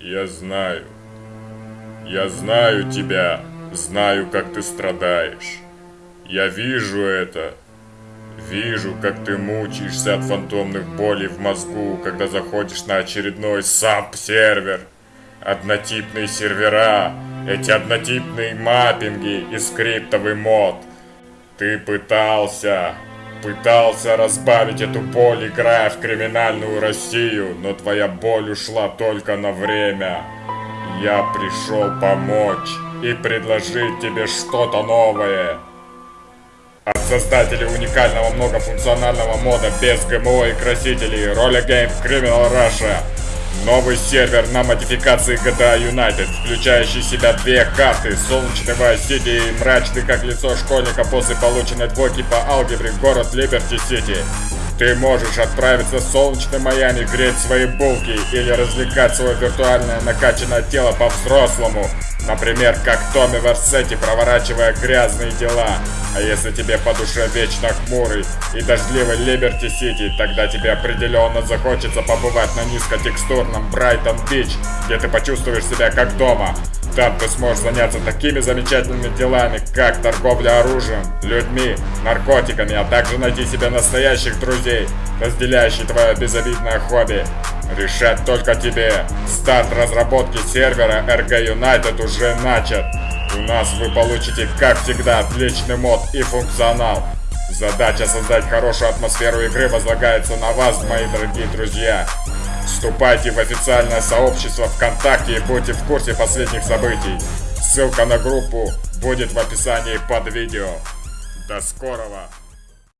Я знаю. Я знаю тебя. Знаю, как ты страдаешь. Я вижу это. Вижу, как ты мучаешься от фантомных болей в мозгу, когда заходишь на очередной SAP-сервер. Однотипные сервера, эти однотипные маппинги и скриптовый мод. Ты пытался, пытался разбавить эту боль, играя в криминальную Россию, но твоя боль ушла только на время. Я пришел помочь и предложить тебе что-то новое. От создателей уникального многофункционального мода без ГМО и красителей Roller Game Criminal Russia Новый сервер на модификации GTA United, включающий в себя две карты, Vice City и мрачный как лицо школьника после полученной двойки по алгебре город Либерти Сити. Ты можешь отправиться в солнечный Майами, греть свои булки или развлекать свое виртуальное накачанное тело по-взрослому. Например, как Томми Версетти, проворачивая грязные дела. А если тебе по душе вечно хмурый и дождливый Либерти Сити, тогда тебе определенно захочется побывать на низкотекстурном Брайтон Бич, где ты почувствуешь себя как дома. Там ты сможешь заняться такими замечательными делами, как торговля оружием, людьми, наркотиками, а также найти себе настоящих друзей, разделяющих твое безобидное хобби. Решать только тебе. Старт разработки сервера RG United уже начат. У нас вы получите, как всегда, отличный мод и функционал. Задача создать хорошую атмосферу игры возлагается на вас, мои дорогие друзья. Вступайте в официальное сообщество ВКонтакте и будьте в курсе последних событий. Ссылка на группу будет в описании под видео. До скорого!